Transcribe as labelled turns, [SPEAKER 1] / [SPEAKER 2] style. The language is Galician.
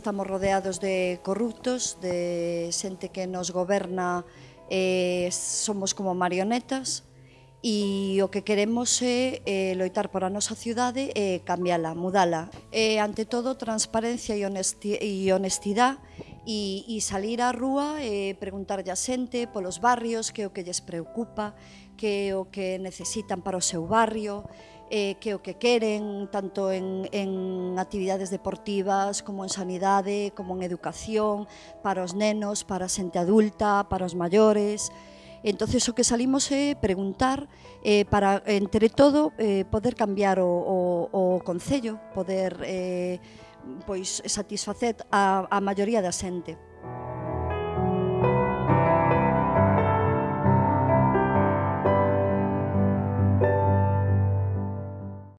[SPEAKER 1] Estamos rodeados de corruptos, de xente que nos goberna, eh, somos como marionetas, e o que queremos é eh, loitar por a nosa cidade e eh, cambiala, mudala. E, ante todo, transparencia e honestidade, e, e salir á rúa eh, e preguntarlle a xente polos barrios que é o que lles preocupa, que é o que necesitan para o seu barrio, eh, que é o que queren, tanto en, en actividades deportivas, como en sanidade, como en educación, para os nenos, para a xente adulta, para os maiores, entonces o que salimos é preguntar eh, para, entre todo, eh, poder cambiar o, o, o Concello, poder eh, pois satisfacer a, a maioría da xente.